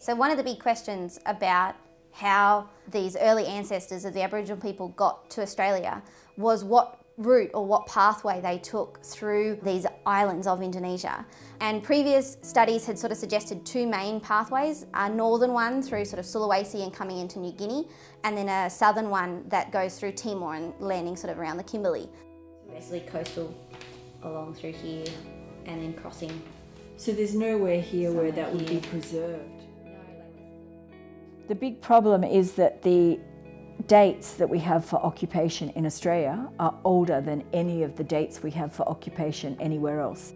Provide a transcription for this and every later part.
So one of the big questions about how these early ancestors of the Aboriginal people got to Australia was what route or what pathway they took through these islands of Indonesia. And previous studies had sort of suggested two main pathways, a northern one through sort of Sulawesi and coming into New Guinea, and then a southern one that goes through Timor and landing sort of around the Kimberley. Basically coastal along through here and then crossing. So there's nowhere here where that would be preserved? The big problem is that the dates that we have for occupation in Australia are older than any of the dates we have for occupation anywhere else.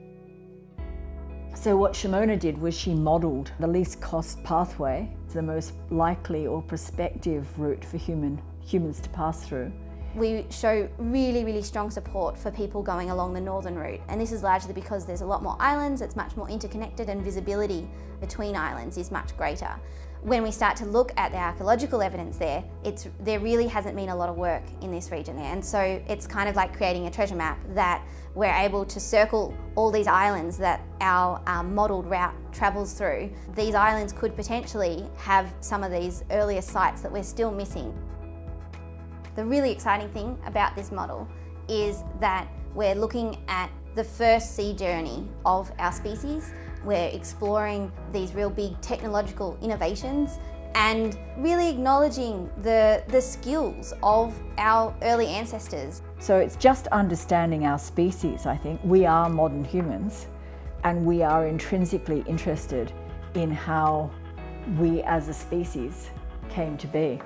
So what Shimona did was she modelled the least cost pathway, the most likely or prospective route for human, humans to pass through. We show really, really strong support for people going along the northern route. And this is largely because there's a lot more islands, it's much more interconnected and visibility between islands is much greater when we start to look at the archaeological evidence there, it's, there really hasn't been a lot of work in this region there. And so it's kind of like creating a treasure map that we're able to circle all these islands that our um, modelled route travels through. These islands could potentially have some of these earlier sites that we're still missing. The really exciting thing about this model is that we're looking at the first sea journey of our species. We're exploring these real big technological innovations and really acknowledging the, the skills of our early ancestors. So it's just understanding our species, I think. We are modern humans and we are intrinsically interested in how we as a species came to be.